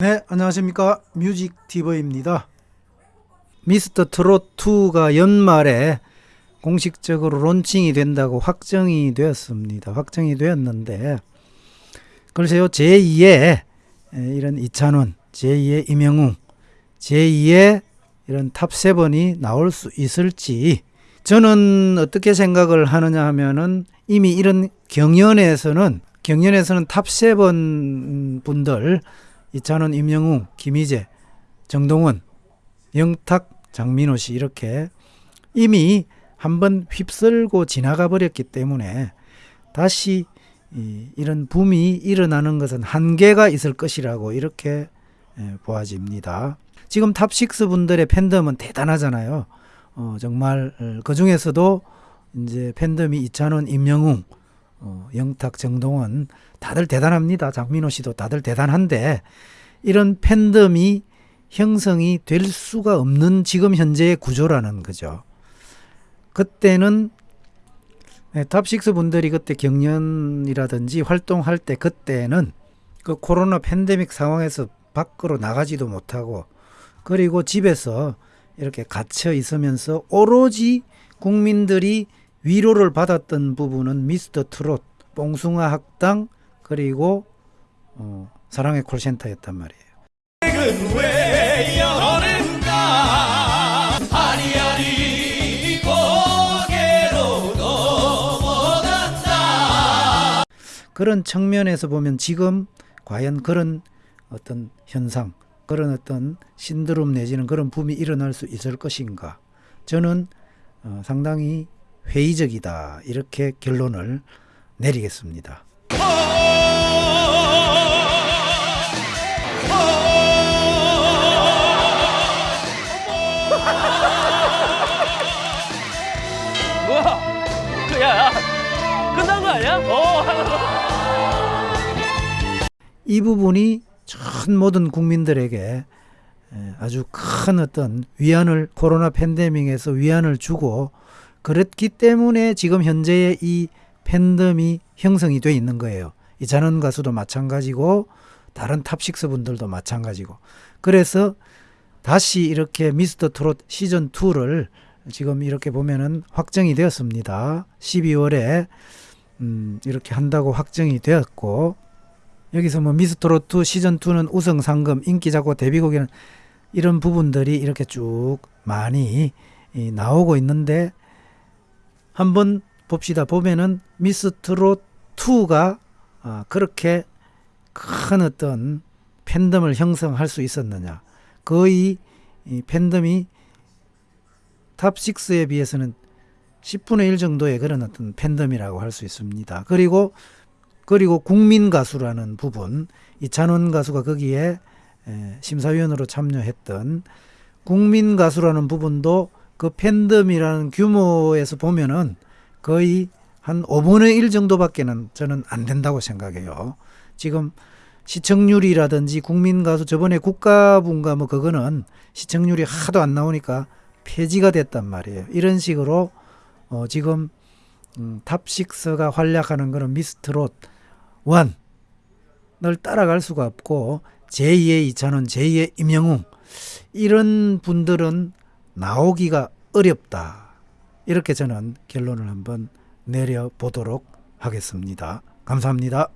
네, 안녕하십니까. 뮤직티버입니다. 미스터 트롯2가 연말에 공식적으로 론칭이 된다고 확정이 되었습니다. 확정이 되었는데, 글쎄요, 제2의 이런 이찬원, 제2의 임영웅, 제2의 이런 탑7이 나올 수 있을지, 저는 어떻게 생각을 하느냐 하면은 이미 이런 경연에서는, 경연에서는 탑7 분들, 이찬원, 임영웅, 김희재, 정동원, 영탁, 장민호 씨 이렇게 이미 한번 휩쓸고 지나가 버렸기 때문에 다시 이, 이런 붐이 일어나는 것은 한계가 있을 것이라고 이렇게 예, 보아집니다. 지금 탑6 분들의 팬덤은 대단하잖아요. 어, 정말 그 중에서도 이제 팬덤이 이찬원, 임영웅, 어, 영탁, 정동원 다들 대단합니다. 장민호 씨도 다들 대단한데 이런 팬덤이 형성이 될 수가 없는 지금 현재의 구조라는 거죠. 그때는 네, 탑6 분들이 그때 경연이라든지 활동할 때 그때는 그 코로나 팬데믹 상황에서 밖으로 나가지도 못하고 그리고 집에서 이렇게 갇혀 있으면서 오로지 국민들이 위로를 받았던 부분은 미스터 트롯, 뽕숭아 학당 그리고 어, 사랑의 콜센터였단 말이에요. 그런 측면에서 보면 지금 과연 그런 어떤 현상, 그런 어떤 신드롬 내지는 그런 붐이 일어날 수 있을 것인가? 저는 어, 상당히 회의적이다 이렇게 결론을 내리겠습니다. 뭐야? 그, 야, 야, 끝난 거 아니야? 어. 이 부분이 전 모든 국민들에게 에, 아주 큰 어떤 위안을 코로나 팬데믹에서 위안을 주고 그렇기 때문에 지금 현재의 이 팬덤이 형성이 돼 있는 거예요. 이찬원 가수도 마찬가지고 다른 탑식스 분들도 마찬가지고 그래서 다시 이렇게 미스터 트롯 시즌 2를 지금 이렇게 보면은 확정이 되었습니다. 12월에 음, 이렇게 한다고 확정이 되었고 여기서 뭐 미스트롯 2 시즌 2는 우승 상금 인기 작고 데뷔곡이는 이런 부분들이 이렇게 쭉 많이 이, 나오고 있는데 한번 봅시다. 보면은 미스트롯 2가 아, 그렇게 큰 어떤 팬덤을 형성할 수 있었느냐? 거의 이 팬덤이 탑6에 비해서는 10분의 1 정도의 그런 어떤 팬덤이라고 할 수 있습니다. 그리고 그리고 국민 가수라는 부분 이 찬원 가수가 거기에 에, 심사위원으로 참여했던 국민 가수라는 부분도 그 팬덤이라는 규모에서 보면은 거의 한 5분의 1 정도밖에는 저는 안 된다고 생각해요. 지금 시청률이라든지 국민 가수 저번에 국가분가 뭐 그거는 시청률이 하도 안 나오니까 폐지가 됐단 말이에요. 이런 식으로 어 지금 음, 탑6가 활약하는 거는 미스트롯 1을 따라갈 수가 없고 제2의 이찬원, 제2의 임영웅 이런 분들은 나오기가 어렵다. 이렇게 저는 결론을 한번 내려보도록 하겠습니다. 감사합니다.